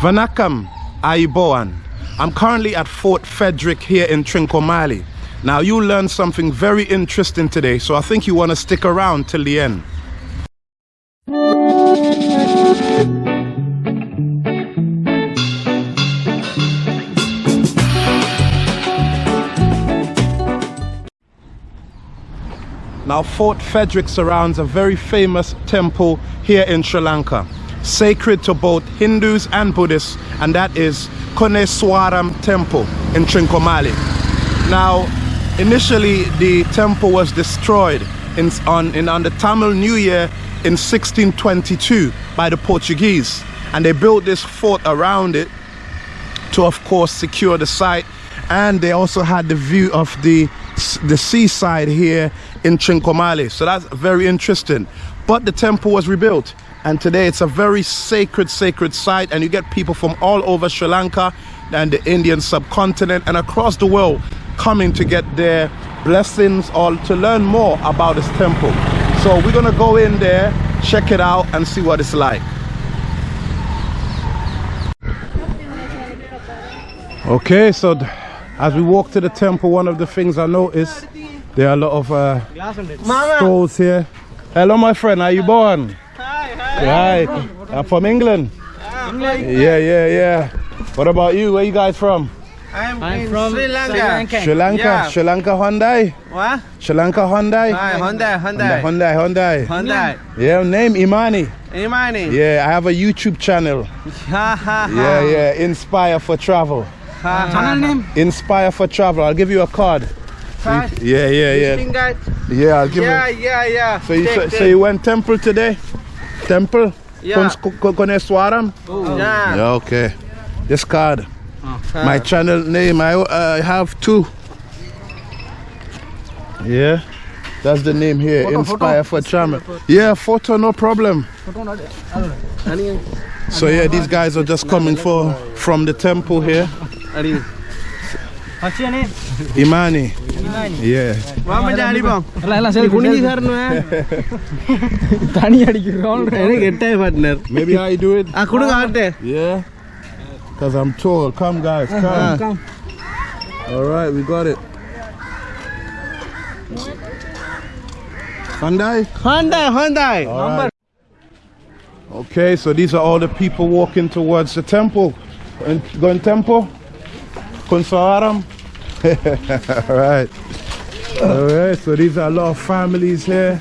Vanakam Aiboan. I'm currently at Fort Frederick here in Trincomalee. Now you learned something very interesting today, so I think you want to stick around till the end. Now Fort Frederick surrounds a very famous temple here in Sri Lanka, sacred to both Hindus and Buddhists, and that is Koneswaram Temple in Trincomalee. Now, initially the temple was destroyed in, on, in, on the Tamil New Year in 1622 by the Portuguese, and they built this fort around it to, of course, secure the site, and they also had the view of the the seaside here in Trincomalee. So that's very interesting. But the temple was rebuilt and today it's a very sacred, sacred site and you get people from all over Sri Lanka and the Indian subcontinent and across the world coming to get their blessings or to learn more about this temple. So we're gonna go in there, check it out and see what it's like. Okay, so as we walk to the temple, one of the things I noticed, there are a lot of uh, stalls here. Hello, my friend. Are you born? Hi, hi. Hi. I'm from England. England. Yeah, yeah, yeah. What about you? Where you guys from? I'm, I'm from Sri Lanka. Sri Lanka. Sri Lanka. Yeah. Sri Lanka Hyundai. What? Sri Lanka Hyundai. Hi, Hyundai, Hyundai. Hyundai, Hyundai. Hyundai. Yeah, name Imani. Imani. Yeah, I have a YouTube channel. Ha ha ha. Yeah, yeah. Inspire for travel. Ha, ha, Channel name? Inspire for travel. I'll give you a card. Card? Yeah, yeah, yeah. Yeah, I'll give Yeah, you. yeah, yeah. So you, Take, so, take. so you went temple today? Temple? Yeah. Kon- kon- Koneswaram? Yeah. Yeah, okay. This card. Ha. My channel name, I uh, have two. Yeah. That's the name here, Photo, Inspire photo. for Channel. Yeah, photo, no problem. So yeah, these guys are just coming for from the temple here. What's your name? Imani. Imani. Yeah. Mama Jani Bang. Lala sir. Kuni sir no hai. Tani yadi ki round. Ere getta hai partner. Maybe I do it. Ah, Akudu kaarte. Yeah. Cause I'm tall. Come guys. Ah, come. Come. All right, we got it. Hyundai? Hyundai, Hyundai. Number. Okay, so these are all the people walking towards the temple. Going temple? Kunsawaram? all right. All right, so these are a lot of families here.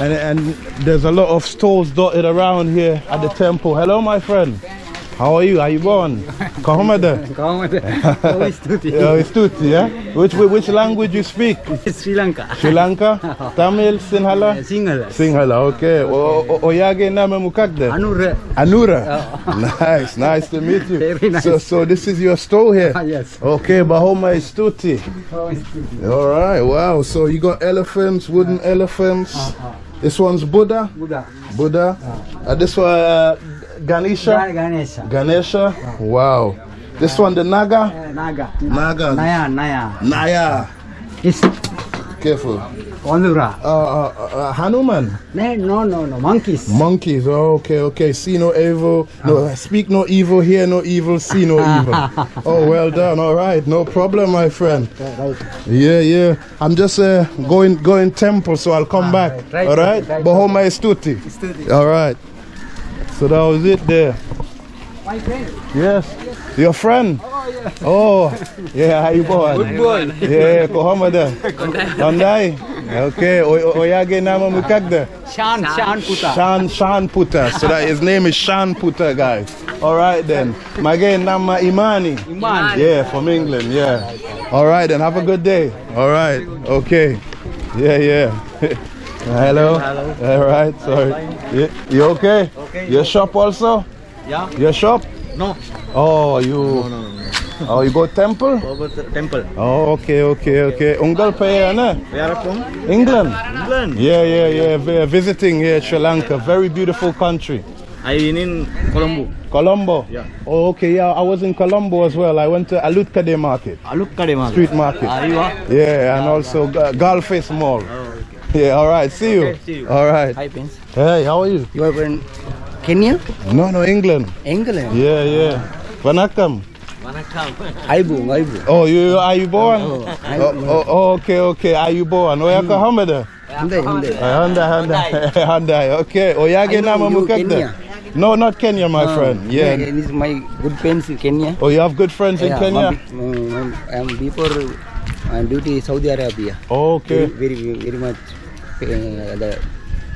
And, and there's a lot of stalls dotted around here at the temple. Hello, my friend. How are you? Are you born? Kahamada? Oh, Yeah, it's Tuti, yeah? Which, which language you speak? Sri Lanka. Sri Lanka? Tamil? Sinhala? Sinhala. Sinhala, okay. O- o- Oyage nama mukakde? Anur. Anura. Nice, nice to meet you. Very nice. So, so this is your store here? Ah, yes. Okay, Bahoma is Tuti. All right, wow. So you got elephants, wooden elephants. This one's Buddha. Buddha. Buddha. Uh, this one, uh, Ganesha. Ganesha. Ganesha. Wow. This one, the Naga. Naga. Naga. Naya, Naya. Naya. Yes. Careful. Ondura. Uh, uh, uh, Hanuman. No, no, no, no. Monkeys. Monkeys. Oh, okay, okay. See no evil. No, speak no evil. Hear no evil. See no evil. Oh, well done. All right, no problem, my friend. Yeah, yeah. I'm just uh, going going temple, so I'll come back. right, All right. right. Bahoma tutti. Stuti. All right. So that was it there. My friend. Yes. Your friend. Oh, yeah. Oh yeah. How you born? Good boy. Yeah, Kohoma there. Hyundai. Okay. O- o- Oyage nama mukagda. Shan, Shan Puta. Shan Shan Puta. So that his name is Shan Puta, guys. All right then. Magain Nama Imani. Iman. Yeah, from England. Yeah. All right then. Have a good day. All right. Okay. Yeah, yeah. Hello. Hello. All right. Sorry. You, you okay? Okay. Your shop also? Yeah. Your shop? No. Oh, you. No, no, no. Oh, you go temple? Temple. Oh, okay, okay, okay. Ungal paya na? Where from? England. England. Yeah, yeah, yeah. Vi- Visiting here, Sri Lanka. Very beautiful country. I been in Colombo. Colombo? Yeah. Oh, okay, yeah. I was in Colombo as well. I went to Alutkade Market, Alukkade Market. street market. Are you? are? Yeah, and also Ga- Galle Face Mall. Oh. Yeah, all right. See you. Okay, see you. All right. Hi, Prince. Hey, how are you? Your friend. Kenya? No, no, England. England? Yeah, yeah. Vanakkam. Aibung, Aibung. Oh, you are you born? Oh, Oh, oh, okay, okay. Are you born? Oh, yaka hamada. Hyundai, Hyundai. Hyundai, Hyundai, Hyundai. Okay. Oh, yage I know nama you mukakda. Kenya. No, not Kenya, my friend. Yeah, Yeah. this is my good friends in Kenya. Oh, you have good friends in Kenya? I'm- I am before uh, duty Saudi Arabia. Okay. Very, very, very much uh, the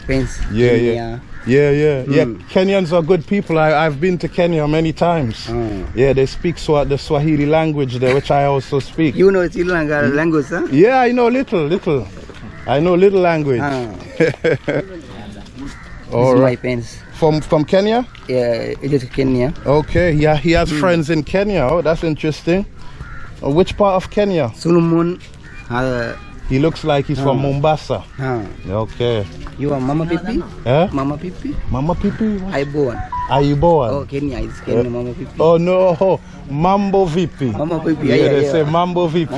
friends. Yeah, Kenya. yeah. Yeah, yeah, yeah. Mm. Kenyans are good people. I, I've been to Kenya many times. Ah. Yeah, they speak Swa- the Swahili language there, which I also speak. You know Sri Lanka language, huh? Yeah, I know little, little. I know little language. Ah, All is my friends. From from Kenya? Yeah, it is Kenya. Okay. Yeah, he has Hmm. friends in Kenya. Oh, that's interesting. Uh, which part of Kenya? Solomon. Uh, He looks like he's from Ah. Mombasa. ah. Okay. You are Mama Pipi? Eh? Mama Pipi? Mama Pipi? I born. Are you born? Oh, Kenya is Kenya, Mama Pipi. Oh no, oh, Mambo VP. Mama Pipi, Yeah, yeah, they yeah. say Mambo VP.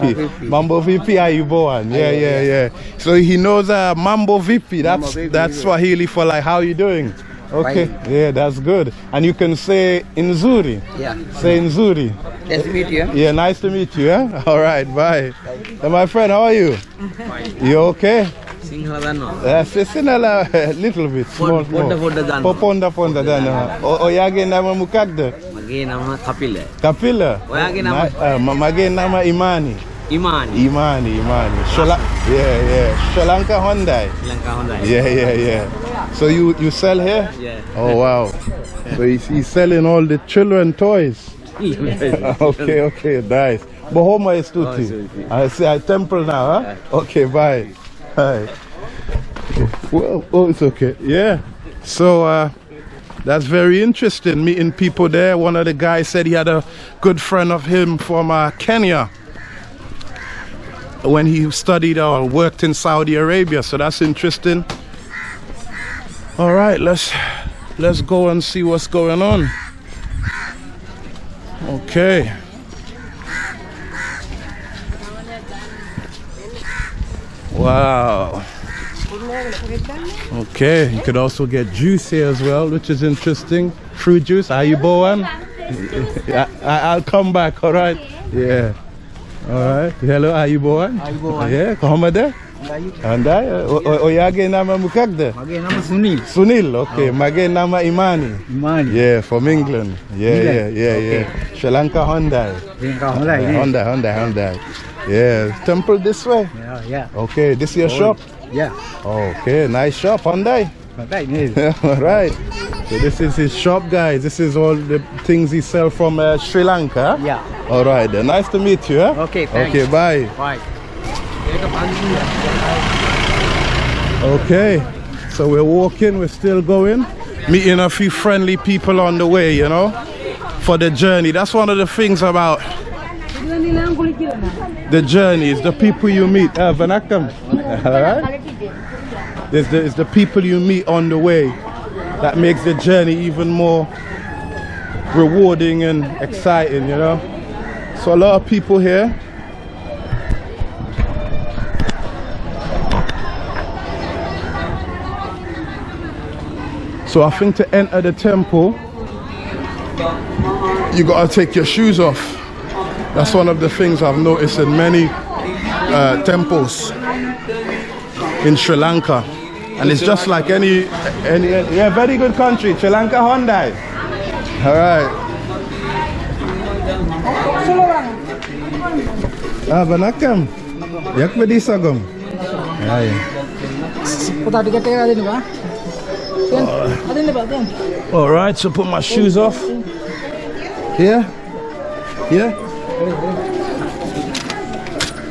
Mambo VP. Mambo are you born? Yeah, yeah, yeah. So he knows uh, Mambo VP. That's VP, that's. Swahili for like how you doing. Okay, Bye. yeah, that's good. And you can say Nzuri. Yeah. Say Nzuri. Nice to meet you. Yeah, nice to meet you. Yeah? All right, bye. bye. my friend, how are you? Fine. You okay? Sinhala no. Uh, a little bit. Small, small. Ponda ponda dano. Ponda ponda dano. Oyage nama mukagda? Mage nama Kapila. Kapila? Oyage nama? Eh, mage nama Imani. Imani. Imani, Imani. Sri yeah, yeah. Sri Lanka Hyundai. Sri Lanka Hyundai. Yeah, yeah, yeah. So you you sell here? Yeah. Oh wow. So he's, he's selling all the children toys. okay, okay, nice. But Bahoma is tutti. Tutti. I see I temple now, huh? Okay, bye. Bye. Well, oh, it's okay. Yeah. So uh, that's very interesting. Meeting people there. One of the guys said he had a good friend of him from uh, Kenya when he studied or worked in Saudi Arabia. So that's interesting. All right, let's let's go and see what's going on. Okay. Wow. Okay, you could also get juice here as well, which is interesting. Fruit juice. Are you born? I, I, I'll come back. All right. Yeah. All right. Hello. Are you born? Are you born? Andaya uh, oyage nama mukagda? Mage nama Sunil. Sunil, okay. Oh. Mage nama Imani. Imani. Yeah, from England. Yeah, England. yeah, yeah, okay. yeah. Sri Lanka Hyundai. Sri Lanka Hyundai. Yeah. Hyundai, Hyundai, Hyundai. Yeah. Temple this way. Yeah, yeah. Okay, this your oh. shop? Yeah. Okay, nice shop, Hyundai. Hyundai, All right. So this is his shop, guys. This is all the things he sell from uh, Sri Lanka. Yeah. All right. Uh, nice to meet you. Huh? Okay. Thanks. Okay. Bye. Bye. Okay. So we're walking. We're still going. Meeting a few friendly people on the way. You know, for the journey. That's one of the things about the journey is the people you meet. Uh, Vanakam. All right. It's the, it's the people you meet on the way that makes the journey even more rewarding and exciting, you know. So a lot of people here. So I think to enter the temple, you gotta take your shoes off. That's one of the things I've noticed in many uh, temples in Sri Lanka. And it's just like any, any, yeah, very good country, Sri Lanka Hyundai. All right. Ah, banakam. Yak pedisagom. Ay. Puta? All right, so put my shoes off. Yeah? Yeah?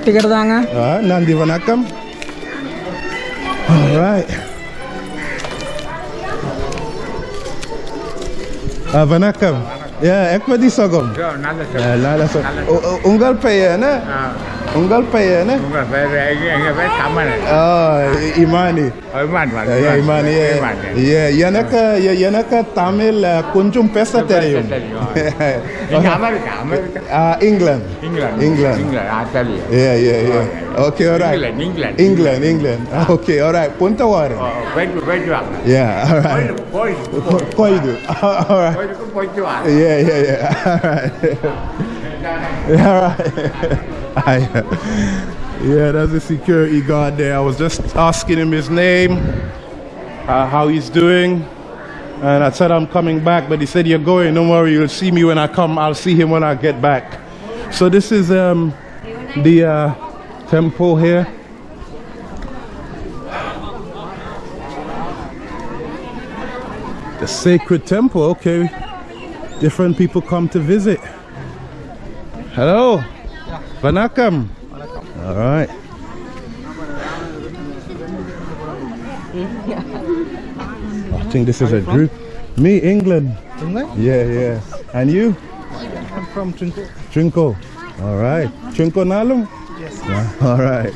Ticket danga. Ah, Nandi Vanakam. All right. Ah, Vanakam. Yeah, Ekmadi Sogam. Yeah, Nala Sogam. Nala Sogam. Ungal Payana? na. Ah. England. England. England. England, I tell you. Yeah, yeah, yeah. Okay, all right. England, England. England, England. Ah, okay, all right. Punta Warren. Oh, wait, wait, wait. Yeah, all right. Boy, Koidu. All right. boy, boy, boy, Yeah, yeah, yeah. All right. I, yeah, that's the security guard there. I was just asking him his name, uh, how he's doing. And I said I'm coming back, but he said you're going. Don't worry, you'll see me when I come. I'll see him when I get back. So this is um, the uh, temple here. The sacred temple, okay. Different people come to visit. Hello. Vanakam. All right. I think this is a group. Me, England. England? Yeah, yeah. And you? I'm from Trinco. Trinco. All right. Trinco Nalum? Yes. All right.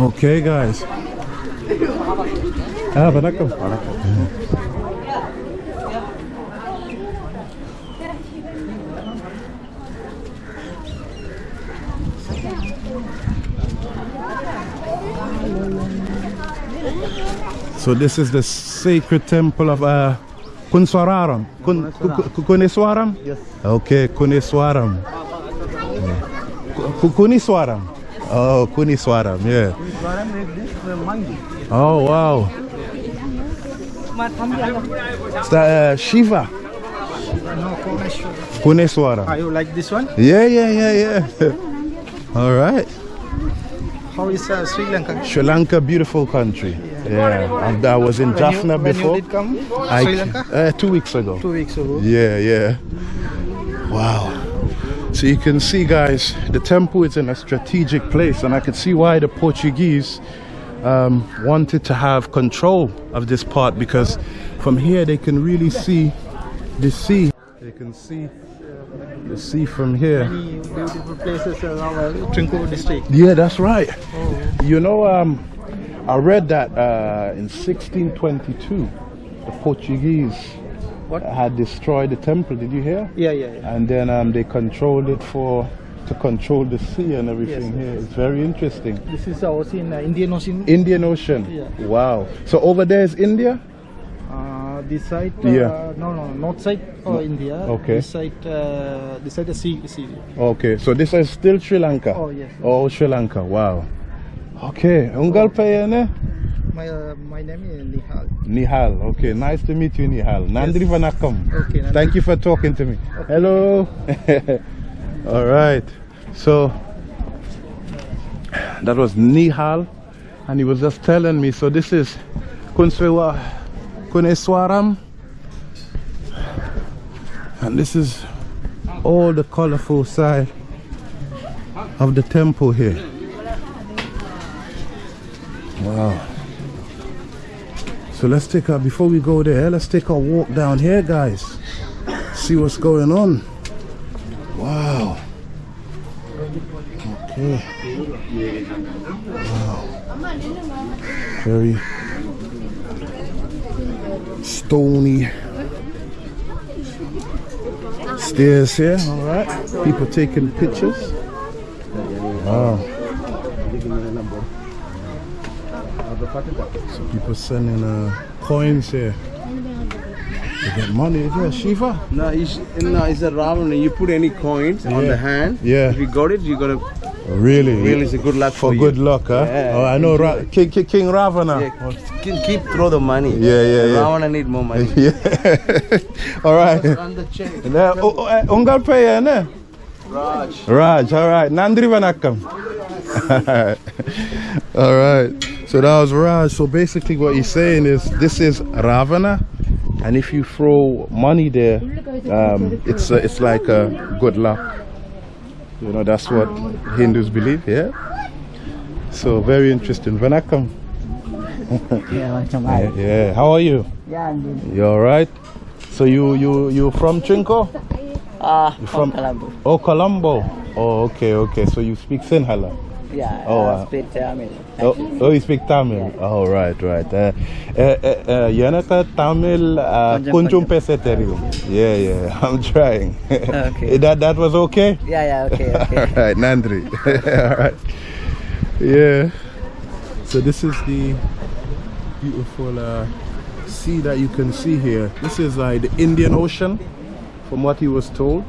Okay, guys. Ah, vanakkam. So this is the sacred temple of uh, Kunswararam. Kun, Ku- Ku- Kuniswaram? Yes. Okay, Kuniswaram. Ku- Kuniswaram. Oh, Kuniswaram, yeah. Oh, wow. Is that uh, Shiva? No, Koneshwar. Kuniswaram. Are you like this one? Yeah, yeah, yeah, yeah. All right. How is uh, Sri Lanka? Sri Lanka, beautiful country. Yeah, and I was in When Jaffna you, when before. you did come? I- Sri Lanka? Uh, two weeks ago. Two weeks ago. Yeah, yeah. Wow. So you can see, guys, the temple is in a strategic place, and I can see why the Portuguese um, wanted to have control of this part because from here they can really see the sea. They can see the sea from here. Many beautiful places around uh, Trinco district. Yeah, that's right. You know, um, I read that uh, in 1622, the Portuguese What? had destroyed the temple. Did you hear? Yeah, yeah, yeah. and then um, they controlled it for to control the sea and everything Yes, here. It's very interesting. This is our in uh, Indian Ocean. Indian Ocean. Yeah. Wow. So over there is India. Uh, this side, uh, Yeah. no, no, north side of India. Okay. This side, uh, this side, the sea, sea. Okay. So this is still Sri Lanka. Oh, yes. Oh, Sri Lanka. Wow. Okay. Ungal payane? My, uh, my name is Nihal. Nihal. Okay. Nice to meet you, Nihal. Nandri Vanakam. Okay, Nandri. Thank you for talking to me. Hello. All right. So that was Nihal, and he was just telling me. So this is Kunswewa Kuneswaram, and this is all the colorful side of the temple here. Wow. So let's take a before we go there, let's take a walk down here, guys. See what's going on. Wow. Okay. Wow. Very stony stairs here. All right. People taking pictures. Wow. So people sending uh, coins here. To get money. Yeah, Shiva. No, it's, no, it's a Ravana. You put any coins on the hand. Yeah. If you got it, you got to Really? really it's a good luck For for, good luck, huh? Yeah, oh, I know Ra- King, King, King Ravana. Yeah, keep, keep throw the money. Yeah, yeah, yeah. Ravana need more money. Yeah. all right. on the chain. Now, oh, oh, eh, Ungal Paya, ne? Raj. Raj, all right. Nandri Vanakam. all right. So that was Raj. So basically, what he's saying is this is Ravana, and if you throw money there, um, it's uh, it's like a good luck. You know, that's what Hindus believe. Yeah. So very interesting. Vanakam. Yeah, macam Yeah, yeah. How are you? Yeah, I'm good. You all right? So you you you from Trinco? Ah, from from- Colombo. Oh, Colombo. Oh, okay, okay. So you speak Sinhala? Yeah. Oh, uh, wow. speak Tamil. Oh, oh, you speak Tamil. Oh, right, right. Uh, uh, uh, uh, uh, kunjum pese terium. Yeah, yeah. I'm trying. Okay. that that was okay. Yeah, yeah, okay, okay. All right, Nandri. All right. Yeah. So this is the beautiful uh, sea that you can see here. This is like the Indian Ocean, from what he was told.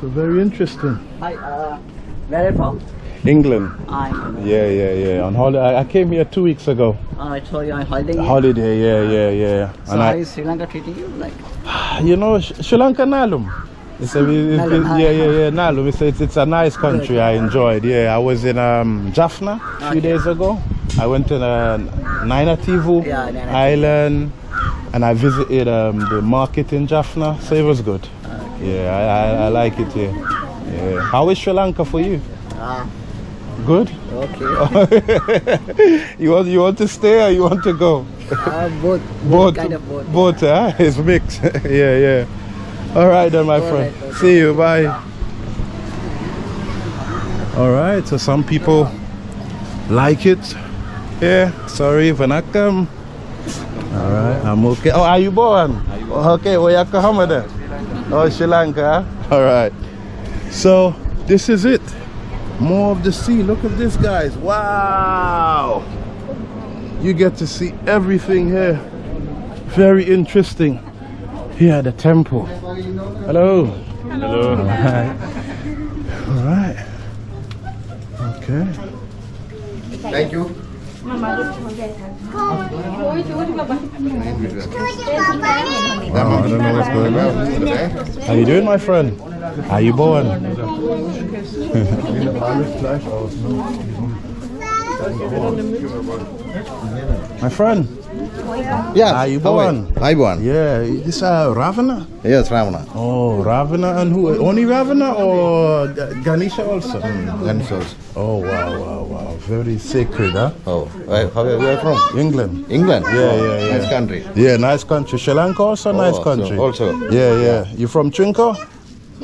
So very interesting. Hi, uh, where are you from? England. I, Yeah, yeah, yeah. On holiday, I came here two weeks ago. I told you I'm holiday. Holiday, yeah, yeah, yeah. So And how I, is Sri Lanka treating you? Like, you know, Sri Lanka Nalum. It's a, it's, Nalum, it's- yeah, yeah, yeah, Nalum. It's, it's, it's a nice country. I enjoyed. Yeah, I was in um, Jaffna a few Okay. days ago. I went to uh, Naina Tivu Yeah, Island, and I visited um, the market in Jaffna. So it was good. Yeah, I, I, I like it here. Yeah. How is Sri Lanka for you? ah, Good. okay. you want you want to stay or you want to go? uh, both, Both, kind of both. both, huh? It's mixed. yeah, yeah. All right then, my All friend. right, okay. See you. Bye. All right. So some people like it. Yeah. Sorry, Vanakam. All right. I'm okay. Oh, are you born? Okay. Where you come there? Oh, Sri Lanka. All right. So this is it. More of the sea. Look at this, guys. Wow. You get to see everything here. Very interesting. Here at the temple. Hello. Hello. All right. All right. Okay. Thank you. Wow, I don't know what's going on. How you doing, my friend? How are you born? my friend, Yes. Are you how are born? I born. yeah, this uh Ravana. Yes, Ravana. Oh, Ravana and who? Only Ravana or G- Ganesha also? Guns also. Oh wow, wow, wow! Very sacred, huh? Oh, where, how are you from? England. England. Yeah, Oh, yeah, yeah. Nice country. Yeah, nice country. Sri Lanka also nice Oh, so- country. also. Yeah, yeah. You from Chinko?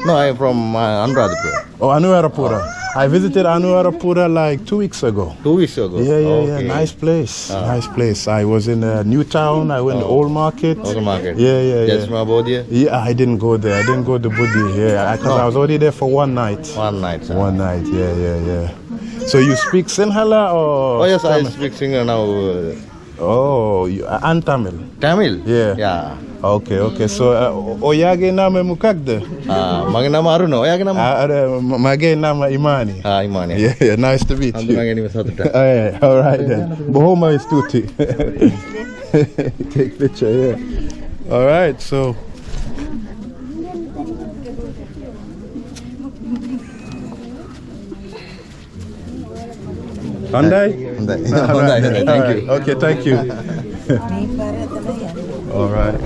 No, I am from uh, Anuradhapura. Oh, Anuradhapura. I visited Anuradhapura like two weeks ago. Two weeks ago. Yeah, yeah, okay. yeah. Nice place. Nice place. I was in uh, Newtown. I went to Old Market. Old Market. Yeah, yeah, yeah. Jasma Bodhi. Yeah, I didn't go there. I didn't go to Buddhi. Yeah, because I was already there for one night. One night. sir. One night. Yeah, yeah, yeah. So you speak Sinhala or? Oh yes, I speak Sinhala now. Uh, Oh, you, and Tamil. Tamil. Yeah. Yeah. Okay, okay. So uh, oyage nama mukagde. Ah, මගේ නම අරුණ. ඔයාගේ නම? Uh, uh, mage nama Imani. ආ ඉමානි. Yeah, yeah. Nice to meet you. හඳුනා ගැනීම සතුට. Oh, yeah, all right then. Bohoma is tutti. Take picture, yeah. All right, so. Hyundai? හොඳයි. All හොඳයි. right, හොඳයි. all Thank right. you. Okay, thank you. All right.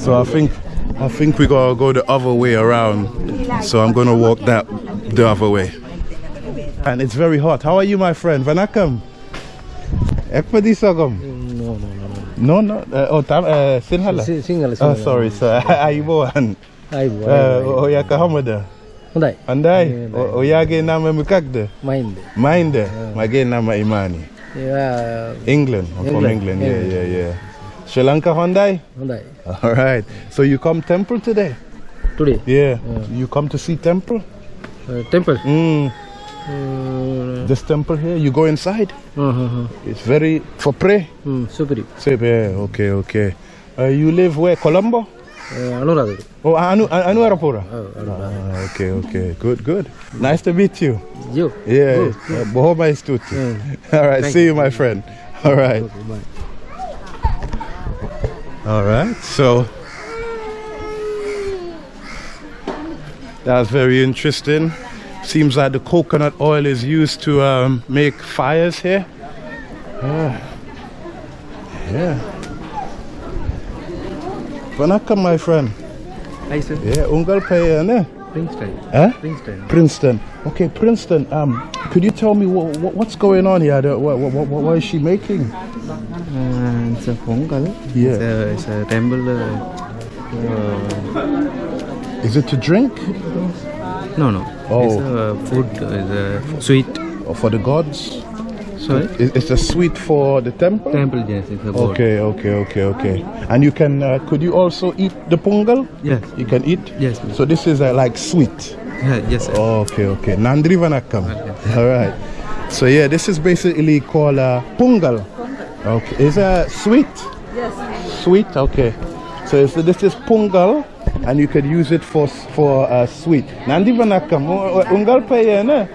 So I think I think we gotta go the other way around. So I'm gonna walk that the other way. And it's very hot. How are you, my friend? Vanakkam. Ekpadisagam. No, no, no. No, no. Uh, oh, tam, uh, Sinhala. Sinhala. Oh, sorry, sir. Aiboan. Aiboan. Uh, Oyaka Hamada. Andai. Andai. Oyage nama mukakde. Minde. Minde. Ah. Mage nama Imani. Yeah. England. I'm from England. Yeah, yeah, yeah. Sri Lanka Hyundai? Hyundai. All right. So you come temple today? Today? Yeah. yeah. You come to see temple? Uh, temple? Mm. Uh, this temple here, you go inside. Uh -huh. It's very for pray. Mm, super. Super. Yeah. Okay. Okay. Uh, you live where? Colombo. Uh, Anuradhapura. Oh, Anu uh, Anuradhapura. Oh, ah, okay. Okay. Good. Good. Nice to meet you. You. Yeah. Bohoma is tutu. All right. See you, you, my friend. All right. Okay, all right, so that's very interesting. Seems like the coconut oil is used to um, make fires here. Yeah. yeah. Welcome, my friend. Hi, sir. Yeah, Ungal Payane. Eh, Princeton. Huh? Princeton. Princeton. Okay, Princeton. Um, could you tell me what, what, what's going on here? What, what, what, what is she making? It's a Pongal. Yeah. It's a, it's a temple. Uh, uh, Is it to drink No, no. Oh. It's a food, is a sweet. or for the gods? Sorry? It's a sweet for the temple. Temple, yes, it's a. Okay, okay, okay, okay. And you can, uh, could you also eat the pungal? Yes. You can eat? Yes. So this is uh, like sweet. Yeah, yes, sir. Okay, okay. Nandri Vanakam. All right. So yeah, this is basically called uh, pungal. Okay. Is a sweet? Yes. Sweet. Okay. So this is pungal, and you could use it for for uh, sweet. Nandi Vanakam. Ungal payene.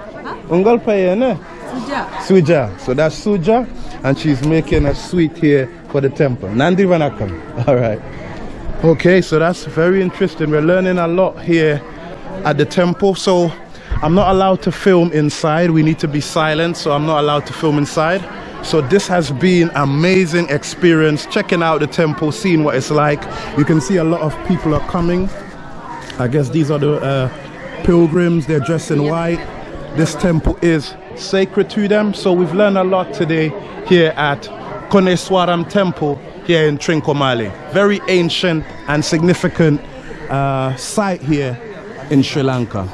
Ungal payene. Suja. Suja. So that's suja, and she's making a sweet here for the temple. Nandi Vanakam. All right. Okay, so that's very interesting. We're learning a lot here at the temple. So I'm not allowed to film inside. We need to be silent, so I'm not allowed to film inside. So this has been amazing experience checking out the temple, seeing what it's like. You can see a lot of people are coming. I guess these are the uh, pilgrims. They're dressed in white. This temple is sacred to them. So we've learned a lot today here at Koneswaram Temple here in Trincomalee. Very ancient and significant uh, site here in Sri Lanka.